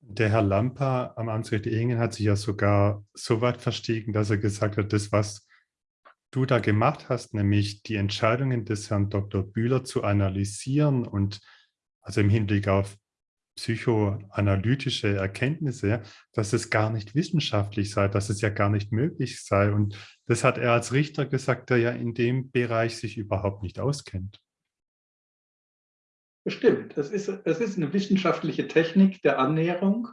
Der Herr Lampa am Amtsgericht Ehingen hat sich ja sogar so weit verstiegen, dass er gesagt hat, das, was du da gemacht hast, nämlich die Entscheidungen des Herrn Dr. Bühler zu analysieren und also im Hinblick auf psychoanalytische Erkenntnisse, dass es gar nicht wissenschaftlich sei, dass es ja gar nicht möglich sei. Und das hat er als Richter gesagt, der ja in dem Bereich sich überhaupt nicht auskennt. Bestimmt. Es ist, es ist eine wissenschaftliche Technik der Annäherung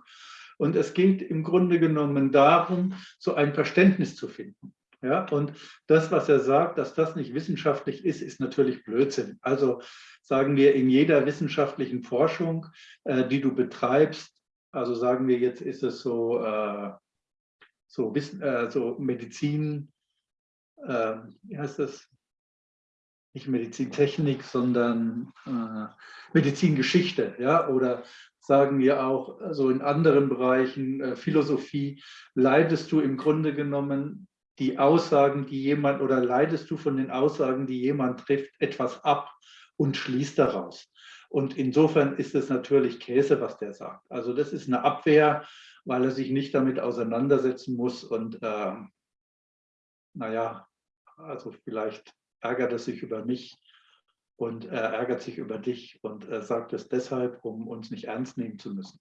und es geht im Grunde genommen darum, so ein Verständnis zu finden. Ja, und das, was er sagt, dass das nicht wissenschaftlich ist, ist natürlich Blödsinn. Also sagen wir, in jeder wissenschaftlichen Forschung, äh, die du betreibst, also sagen wir jetzt, ist es so, äh, so, Wissen, äh, so Medizin, äh, wie heißt das? Nicht Medizintechnik, sondern äh, Medizingeschichte, ja, oder sagen wir auch so in anderen Bereichen, äh, Philosophie, leidest du im Grunde genommen die Aussagen, die jemand oder leidest du von den Aussagen, die jemand trifft, etwas ab und schließt daraus. Und insofern ist es natürlich Käse, was der sagt. Also das ist eine Abwehr, weil er sich nicht damit auseinandersetzen muss. Und äh, naja, also vielleicht ärgert er sich über mich und er ärgert sich über dich und sagt es deshalb, um uns nicht ernst nehmen zu müssen.